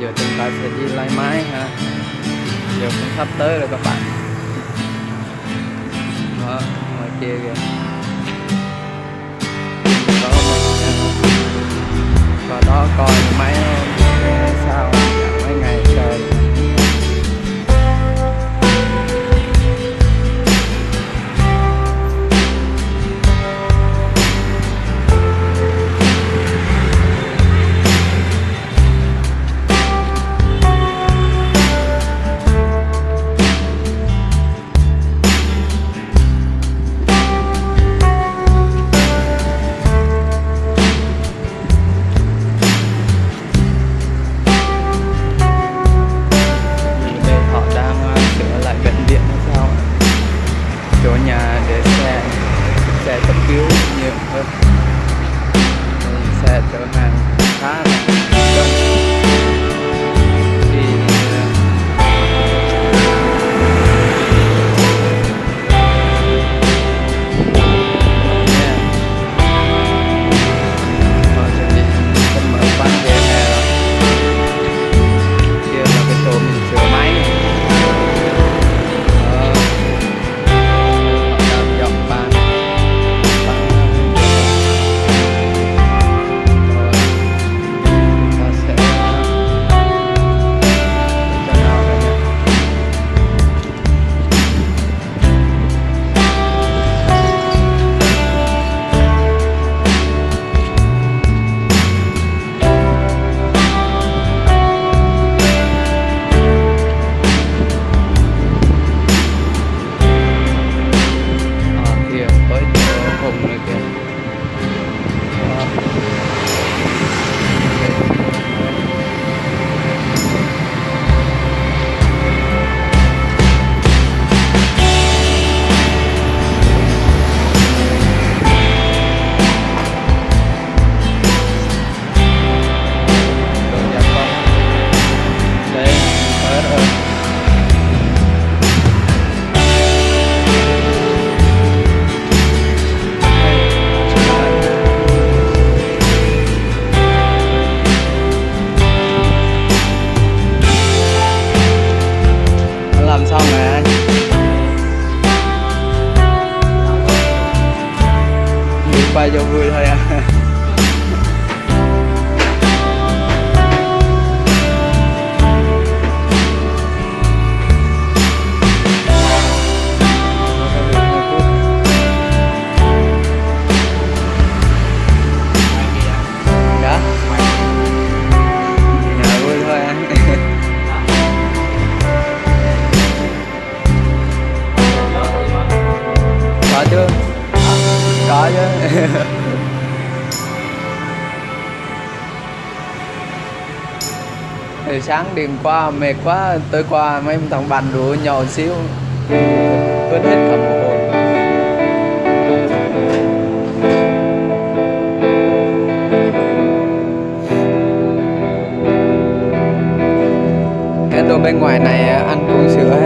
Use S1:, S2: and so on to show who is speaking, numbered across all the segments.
S1: giờ chúng ta sẽ đi lái máy ha. Giờ cũng sắp tới rồi các bạn. Đó, ngoài kia kìa. Đó mình và đó, coi máy sao? sáng đêm qua, mệt quá tối qua mấy thằng bạn đùa nhậu xíu. Quên hết cả một hồn. Cái đồ bên ngoài này à, ăn uống sữa.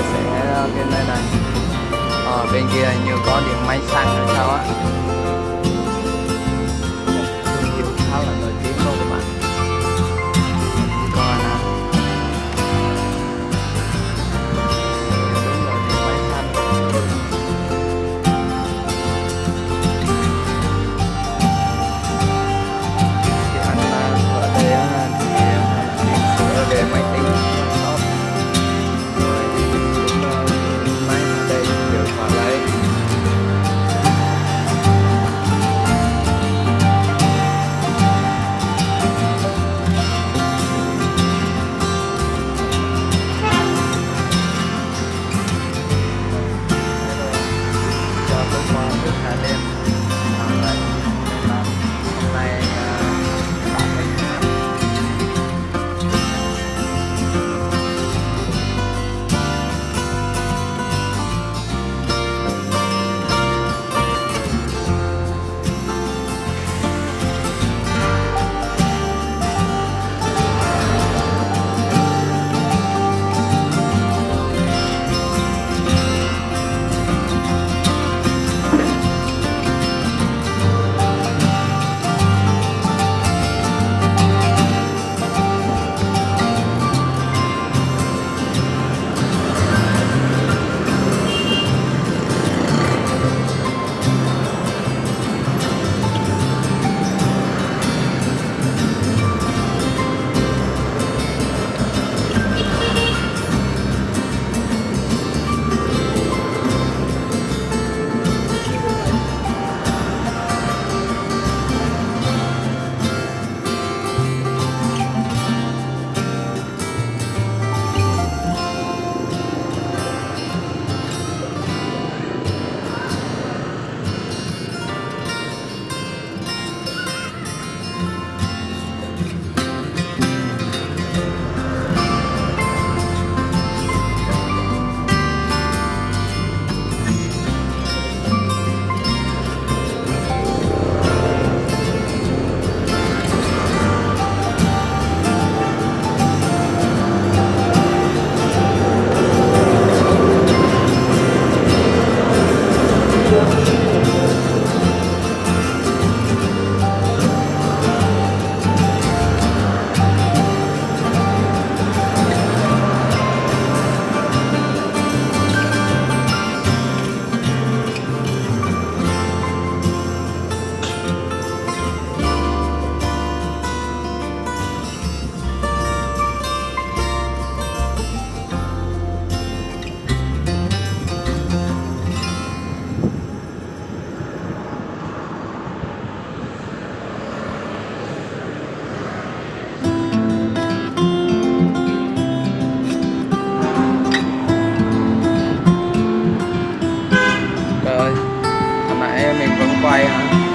S1: chia sẻ ờ, cái nơi này. Ở bên kia như có điểm máy xăng hay sao á. Yeah.